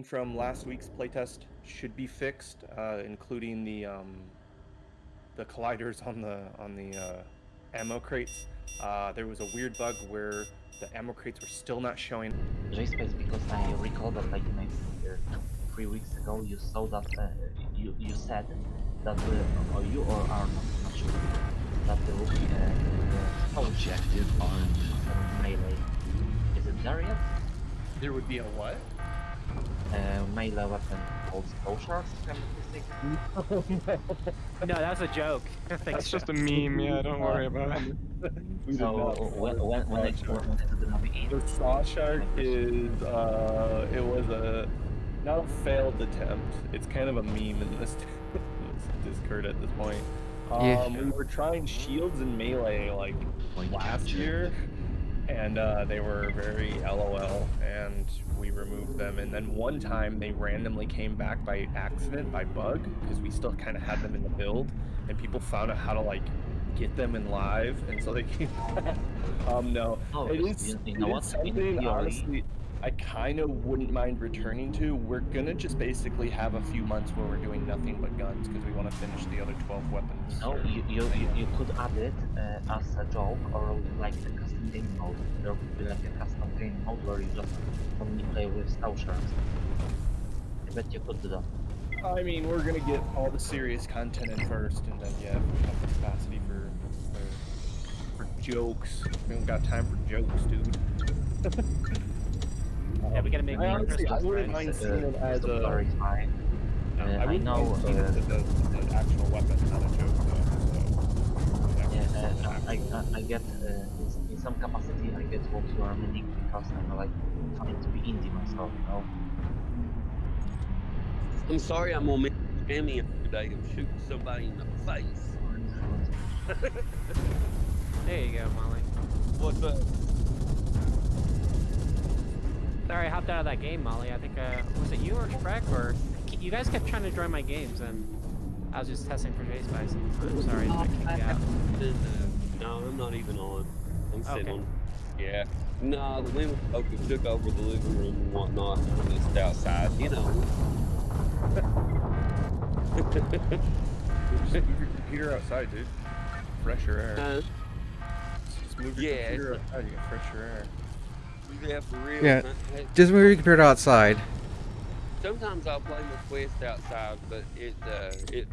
from last week's playtest should be fixed, uh, including the um, the colliders on the on the uh, ammo crates. Uh, there was a weird bug where the ammo crates were still not showing. JSpace, because I recall that like in here three weeks ago you saw that uh, you you said that uh, or you or are not, not sure that there will be a uh, objective on melee. Is it there yet? There would be a what? Uh, melee weapon called skull shards, if I'm not mistaken. No, that's a joke. Thanks, That's just a meme, yeah, don't worry about it. So not. when when when it when it is gonna be? The saw shark is uh, it was a not a failed attempt. It's kind of a meme in this, this Discord at this point. Um, Yeah. We were trying shields and melee like last year, and uh, they were very LOL, and we removed them. And then one time they randomly came back by accident, by bug, because we still kind of had them in the build, and people found out how to like get them in live, and so they came back. Um, no, Oh, it is, it is? Something honestly I kind of wouldn't mind returning to. We're gonna just basically have a few months where we're doing nothing but guns because we want to finish the other 12 weapons. No, you, you, you, you could add it uh, as a joke or like a custom game mode. There would be like a custom game mode where you just only play with shards. I bet you could do that. I mean, we're gonna get all the serious content in first, and then yeah, we have the capacity for for, for jokes. We don't got time for jokes, dude. Yeah, we gotta make I more honestly, I Christmas wouldn't friends. mind seeing it as Crystal a. Blur is fine. No, Uh, I I wouldn't know, mind seeing it as a, an actual weapon, not a joke. So, Yeah, uh, I, I, I get uh, in, in some capacity I get what you are meaning because I'm like trying to be indie myself, you know. I'm sorry I'm gonna miss Cammy today of shooting somebody in the face. There you go, Molly. What's up? Sorry, I hopped out of that game, Molly. I think, uh, was it you or Shrek? Or you guys kept trying to join my games, and I was just testing for J Spice. I'm sorry that I kicked you out. No, I'm not even on. I'm sitting Okay. on. Yeah. No, the women folk have took over the living room and whatnot. and I'm just outside, you know. Just move your computer outside, dude. Fresher air. Uh, Just move your yeah, computer outside, you get fresher air. Yeah, for real. Yeah. man. Hey, Just move your computer outside. Sometimes I'll play my Quest outside, but it uh, it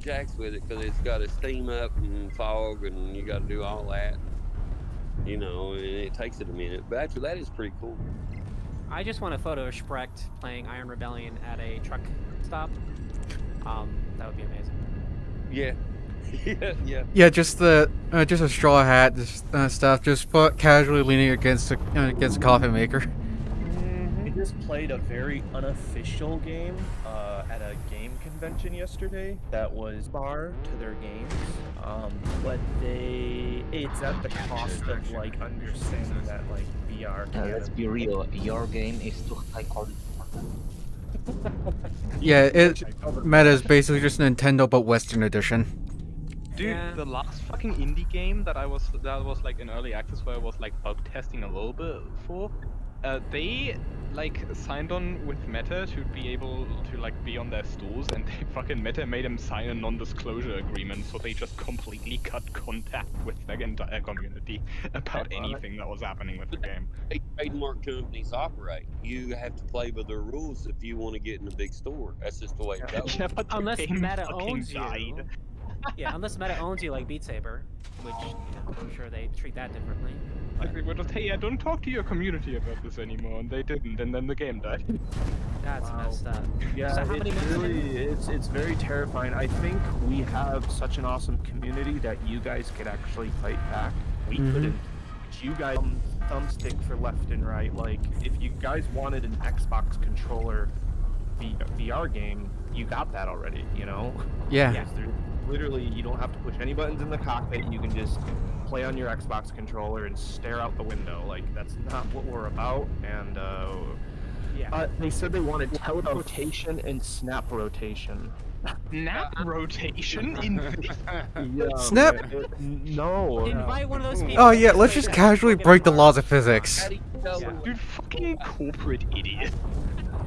jacks with it because it's got to steam up and fog, and you got to do all that. You know, and it takes it a minute. But after that, it's pretty cool. I just want a photo of Sprecht playing Iron Rebellion at a truck stop. Um, that would be amazing. Yeah, yeah, yeah. Yeah, just the uh, just a straw hat, just uh, stuff, just foot casually leaning against a, uh, against a coffee maker. I just played a very unofficial game uh, at a game convention yesterday that was bar to their games, um, but they it's at the cost of like understanding that like VR. Uh, let's be real, your game is too high quality. Yeah, it meta is basically just Nintendo but Western edition. Dude, Yeah. the last fucking indie game that I was that was like in early access where I was like bug testing a little bit for, uh, they like signed on with Meta to be able to like be on their stores, and they fucking Meta made them sign a non-disclosure agreement, so they just completely cut contact with their entire community about anything that was happening with the game. Hey, trademark companies operate. You have to play by their rules if you want to get in a big store. That's just the way it goes. yeah, but the Unless game Meta fucking owns you. died. Yeah, unless Meta owns you like Beat Saber, which you know, I'm sure they treat that differently. Like they were just, hey, yeah, don't talk to your community about this anymore, and they didn't, and then the game died. That's Wow. messed up. Yeah, So how many it's months in? really it's it's very terrifying. I think we have such an awesome community that you guys could actually fight back. We Mhm. couldn't. You guys um, thumbstick for left and right. Like if you guys wanted an Xbox controller VR game, you got that already. You know. Yeah. Yeah. There's literally, you don't have to push any buttons in the cockpit. You can just play on your Xbox controller and stare out the window. Like that's not what we're about. And uh, Yeah. uh, they said they wanted teleportation and snap rotation. Snap rotation in Yeah, Snap- man, no. Invite one of those people. Oh yeah, let's just casually break the laws of physics. How do you tell Yeah. Dude, fucking corporate idiot.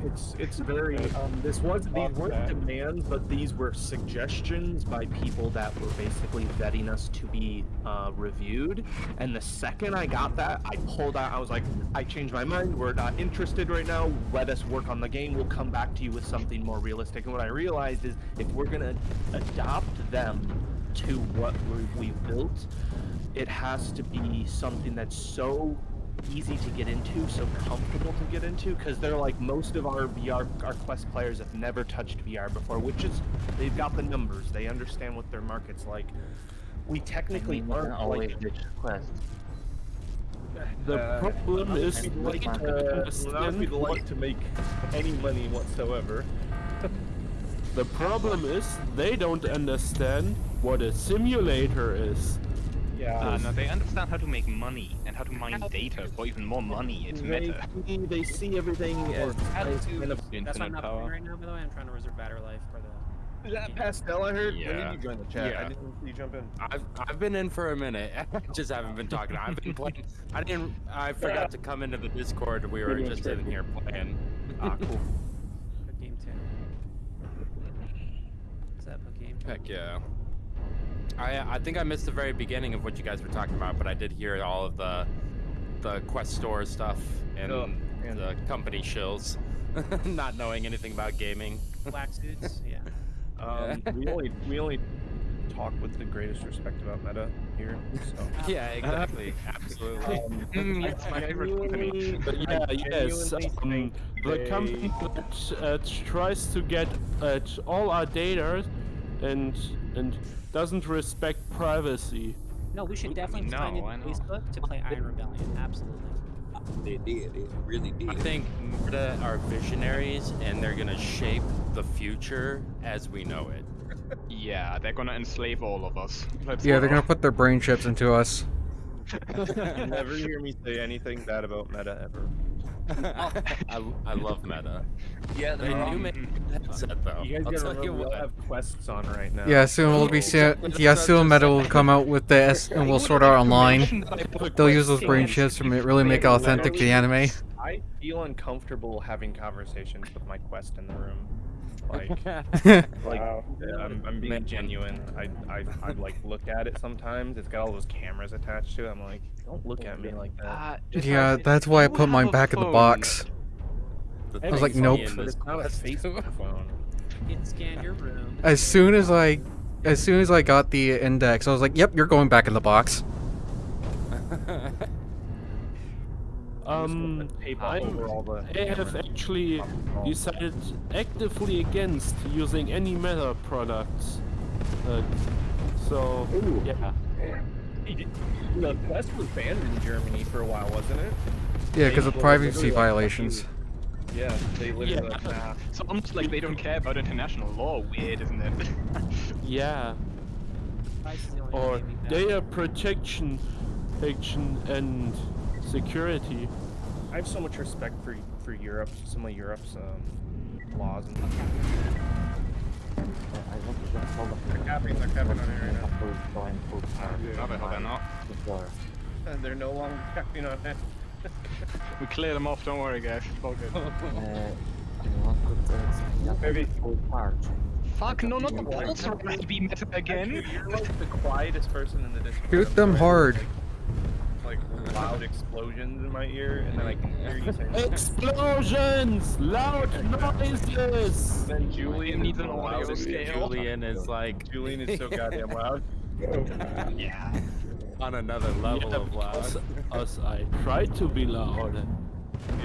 It's it's very um, this was these weren't demands, but these were suggestions by people that were basically vetting us to be uh, reviewed. And the second I got that, I pulled out. I was like, I changed my mind. We're not interested right now. Let us work on the game. We'll come back to you with something more realistic. And what I realized is, if we're gonna adopt them to what we, we built, it has to be something that's so easy to get into, so comfortable to get into, because they're like most of our VR, our Quest players have never touched VR before, which is they've got the numbers, they understand what their market's like. We I technically mean, aren't always like quest. The uh, problem not is if we'd and like, we uh, can't understand we'd like to make any money whatsoever. the problem is they don't understand what a simulator is. Yeah. Uh, no, they understand how to make money and how to mine data for even more money. It's they, meta. see, they see everything as, How as kind of That's why I'm not power. playing right now, by the way. I'm trying to reserve battery life for the. Is that Pastel I heard? When Yeah. did you join the chat? Yeah. I didn't see you jump in. I've I've been in for a minute. I just haven't been talking. I've been playing. I didn't. I forgot to come into the Discord. We were just it's in here playing. Ah, cool. Good game too. What's that book game? Heck yeah. I I think I missed the very beginning of what you guys were talking about, but I did hear all of the the quest store stuff and Oh, man. the company shills, not knowing anything about gaming. Black suits. Yeah. Um, we only we only talk with the greatest respect about meta here. So. yeah, exactly. Absolutely. Um, Mm, it's my favorite company. genuinely- But I yeah, yes. Um, the they- company that uh, tries to get at all our data and and doesn't respect privacy. No, we should definitely No, sign in Facebook to play Iron Rebellion. Absolutely. They did. It really did. I think Meta are visionaries and they're gonna shape the future as we know it. Yeah, they're gonna enslave all of us. That's Yeah, what they're gonna put their brain chips into us. Never hear me say anything bad about meta ever. I, I love Meta. Yeah, They they're do all- make a headset though. You guys I'll gotta remember we all what. have quests on right now. Yeah, soon we'll be se- exactly, yeah, soon Meta will come out with the S and we'll sort out online. They'll use those brain chips. chips to really make it authentic to the anime. I feel uncomfortable having conversations with my quest in the room. Like, like I'm, I'm being genuine. I, I, I like look at it sometimes. It's got all those cameras attached to it. I'm like, don't look at me like that. Uh, just Yeah, have- that's why I put mine have a back in the box. The I was like, thing's nope. in But this it's not a quest, too. Facebook phone. It scanned your room. As soon as I, as soon as I got the index, I was like, "Yep, you're going back in the box." Um, I'm- over all the I have actually decided actively against using any Meta products. Uh, so Ooh. yeah, The quest was banned in Germany for a while, wasn't it? Yeah, because of privacy violations. Yeah, they literally Yeah. like, nah. It's almost like they don't care about international law. Weird, isn't it? yeah. Price is the only Or gaming data protection, action and security. I have so much respect for for Europe, some of Europe's um, laws and. I want to just hold up They're capping, they're capping on it right now. have to go and put No, they- they're not. And they're no longer capping on it. We clear them off. Don't worry, guys. It's all good. Uh, anyone could just Maybe. Fuck! No, not the Why? pulse rate be meta again. You're like the quietest person in the Discord. Shoot them sorry. hard. Like, like loud explosions in my ear, and then I can hear you saying. Explosions! Loud noises! Then Julian needs is an audio scale. Julian is like Julian is so goddamn loud. Yeah. on another level Yeah, of loud. because us, I try to be loud.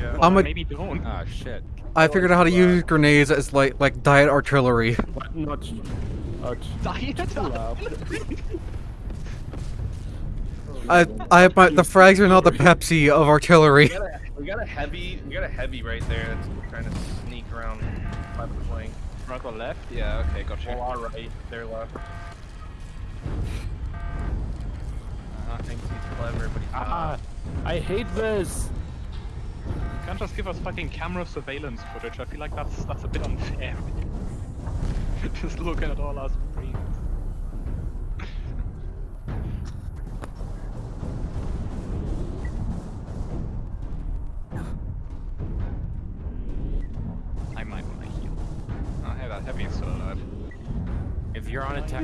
Yeah. I'm a- maybe don't. Ah shit. I figured out how to use grenades as like like diet artillery. But not, not Diet. I I my, the frags are not the Pepsi of artillery. We got, a, we got a heavy, we got a heavy right there that's trying to sneak around by the flank. Right or left? Yeah. Okay, gotcha. Well, our right, their left. Uh, think he's clever, but he's Ah, not. I hate this. Can't just give us fucking camera surveillance footage. I feel like that's that's a bit unfair. just looking at all our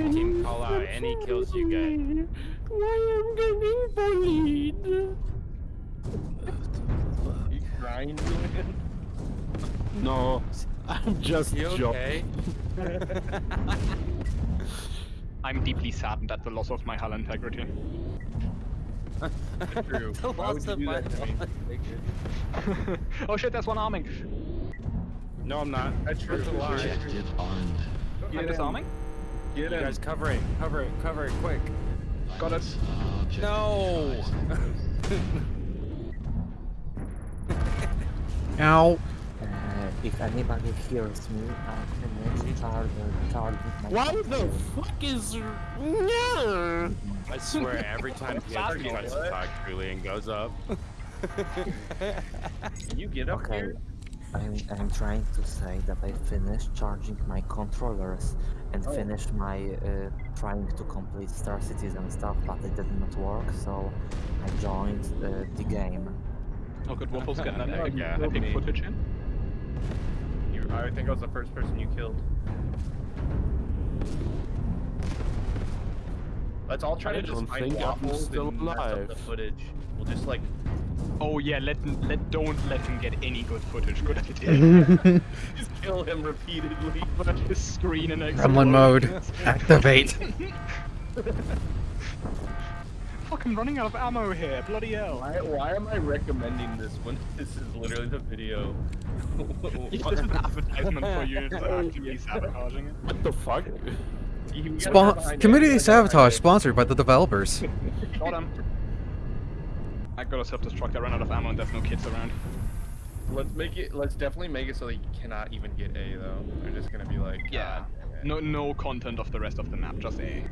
attack team, call out uh, any kills you get. Why am getting bullied? You crying, Julian? No, I'm just You joking. okay? I'm deeply saddened at the loss of my hull integrity. True. The loss of my that oh shit, there's one arming. No, I'm not. That's true. Objective armed. I'm Get in. disarming. Get You in. guys cover it, cover it, cover it, quick. Got it. No. advised. Ow. Uh, if anybody hears me, I can charge, charge with my Why the fuck is... No! I swear, every time PS Sorry, tries to what? talk, Julian goes up. Can you get up Okay, here? I'm, I'm trying to say that I finished charging my controllers and Oh. finished my uh, trying to complete Star Citizen stuff, but it did not work, so I joined uh, the game. Oh good, Waffle's getting that epic, Yeah. epic Me. footage in. You, I think I was the first person you killed. Let's all try I to just find think waffles still and up alive. the footage. We'll just like Oh yeah, let let don't let him get any good footage. Good idea. just kill him repeatedly. Put his screen and Gremlin mode. Activate. Fuck, I'm running out of ammo here. Bloody hell. Why, why am I recommending this when this is literally the video? It's just an advertisement for you to actively sabotaging it. What the fuck? You gotta go Spon- community sabotage sponsored by the developers. Got him. I got a self-destruct. I ran out of ammo and there's no kids around. Let's make it. Let's definitely make it so that you cannot even get A though. They're just gonna be like, Yeah. "God. No, no content of the rest of the map. Just A.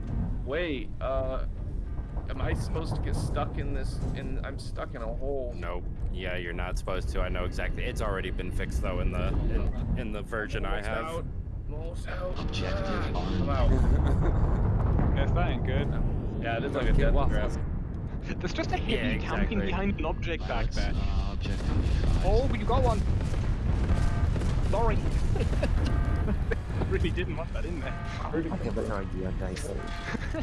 Wait, uh, am I supposed to get stuck in this? In I'm stuck in a hole. Nope. Yeah, you're not supposed to. I know exactly. It's already been fixed though in the in, in the version I Almost have. Out. Almost out. Objective Ah, I'm armed. out. Yes, that ain't good. Yeah, it is Don't like a get death waffles. Trap. There's just a heavy Yeah, camping behind an object back there. Objective Oh, advised. you got one. Sorry. really didn't want that in there. I have a better idea, guys.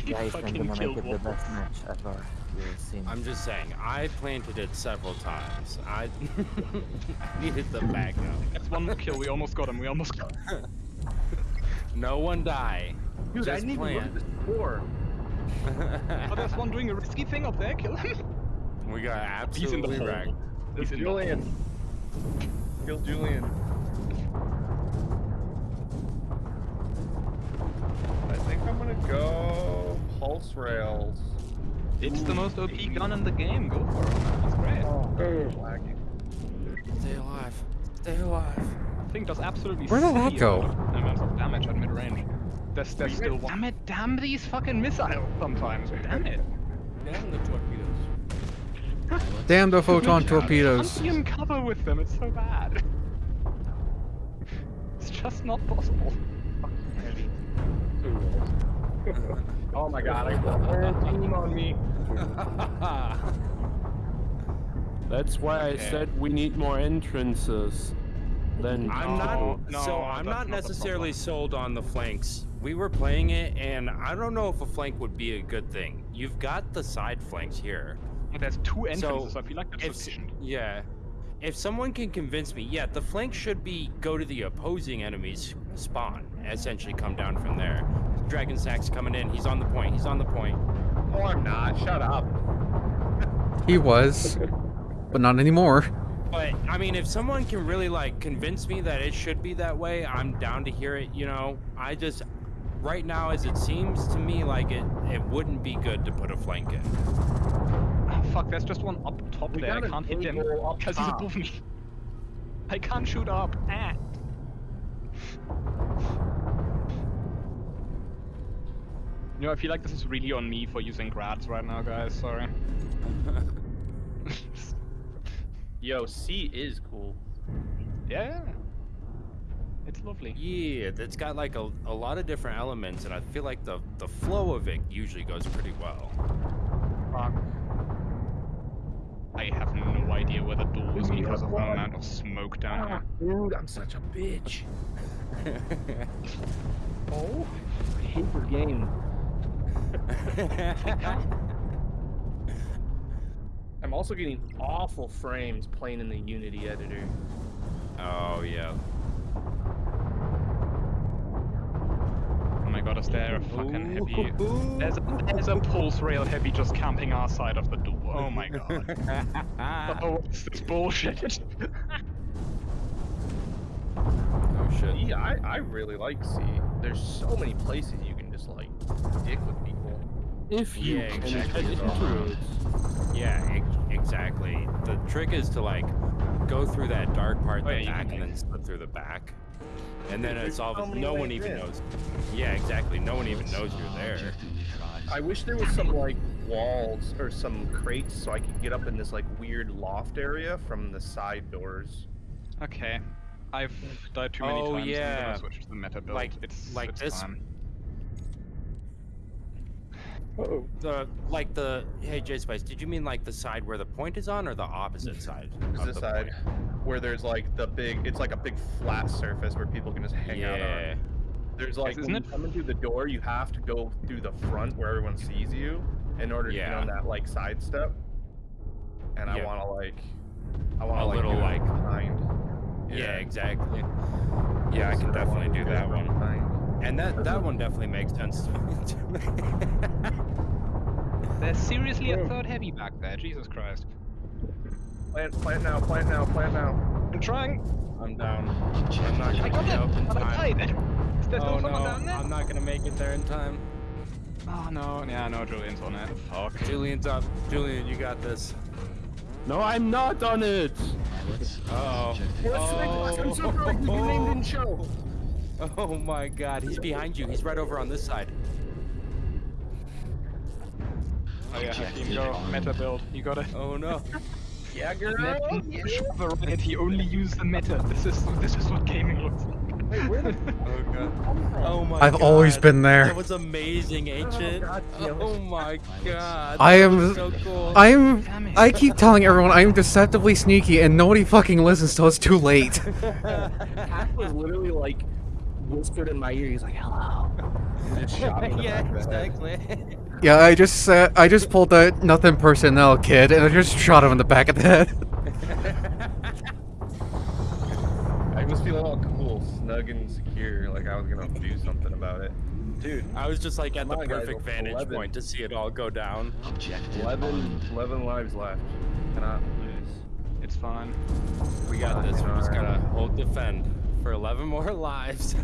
you Guys, I'm gonna make it the best match ever you've seen. I'm just saying, I planted it several times. I, I needed the backup. That's one more kill. We almost got him. We almost got him. No one die. Dude, Just didn't even look plant. at the score. Oh, there's one doing a risky thing up there. Kill him. we got He's in the absolutely hole. wrecked. He's It's in the Julian. Kill Julian. I think I'm gonna go pulse rails. It's the most OP gun in the game. Go for it. man. That's great. Oh, oh. lagging. Stay alive. Stay alive. Thing does absolutely Where did that go? amount of damage at mid-range. There's, there's still one. Damn it! Damn these fucking missiles sometimes. Damn it! Damn the torpedoes. Damn the photon torpedoes. I Can't be in cover with them. It's so bad. It's just not possible. Oh my god, I got a whole team on me. That's why I said we need more entrances. Then I'm not. no, so I'm not not necessarily problem. sold on the flanks. We were playing it, and I don't know if a flank would be a good thing. You've got the side flanks here. There's two entrances. So, I feel like that's If sufficient. yeah, if someone can convince me, yeah, the flank should be go to the opposing enemy's spawn. Essentially, come down from there. Dragon Sack's coming in. He's on the point. He's on the point. No, I'm not. Shut up. He was, but not anymore. But I mean, if someone can really like convince me that it should be that way, I'm down to hear it. You know, I just right now, as it seems to me, like it it wouldn't be good to put a flank in. Ah, fuck, there's just one up top We there. I can't hit him table up because he's above me. I can't shoot up. Ah. You know, I feel like this is really on me for using grads right now, guys. Sorry. Yo, C is cool. yeah. It's lovely. Yeah, it's got like a, a lot of different elements, and I feel like the the flow of it usually goes pretty well. I have no idea where the door is because of maximum amount of smoke down ah, here. Dude, I'm such a bitch. oh, I hate your game. I'm also getting awful frames playing in the Unity editor. oh yeah. My god, is there a fucking heavy... There's a, there's a pulse rail heavy just camping our side of the door. Oh my god. oh, what's this bullshit? oh shit. Yeah, I, I really like C. There's so many places you can just like dick with people. If you Yeah, can exactly. get into it. Yeah, ex- exactly. The trick is to like go through that dark part in Oh, the yeah, back and then slip through the back. And then it's all so no one even in. knows. Yeah, exactly. No one even knows you're there. I wish there was some like walls or some crates so I could get up in this like weird loft area from the side doors. okay. I've died too many Oh, times. I'm yeah. gonna switch to the meta build. Like- it's, like it's this- fine. Oh. The like the hey J Spice, did you mean like the side where the point is on or the opposite side? Is of this the side point? where there's like the big it's like a big flat surface where people can just hang out Yeah. on. There's like isn't when it- you come in through the door you have to go through the front where everyone sees you in order to get on that like side step. And I wanna like I wanna A like little, like- behind. Yeah, exactly. Yeah, I can definitely do that one. behind. And that that one definitely makes sense to me. There's seriously a third heavy back there. Jesus Christ. Plant plant now, plant now, plant now. I'm trying. I'm down. I'm not I gonna got be it. up in But I time. died. Is there Oh still no, someone down there? I'm not gonna make it there in time. Oh no, yeah, no, Julian's on it. Fuck. Julian's up. Julian, you got this. No, I'm not on it. Uh oh. I'm so sorry, your name didn't show. Oh my god, he's behind you. He's right over on this side. Yeah, team go. Meta build. You got it. Oh no. Yeah, girl. Right, he only used the meta. This is this is what gaming looks like. Wait, where the Oh god. Oh my I've always been there. That was amazing, oh, ancient. God. Oh my god. I am so cool. I'm. I keep telling everyone I'm deceptively sneaky, and nobody fucking listens till it's too late. Hack was literally like whispered in my ear. He's like, "Hello." And just shot me yeah, back head. exactly. Yeah, I just said I just pulled the nothing personnel kid, and I just shot him in the back of the head. I was feeling all cool, snug and secure, like I was gonna do something about it. Dude, I was just like at the Come on, guys, perfect vantage 11. point to see it all go down. 11, 11 lives left. Cannot lose. It's fine. We got this. We just gotta hold defend for 11 more lives.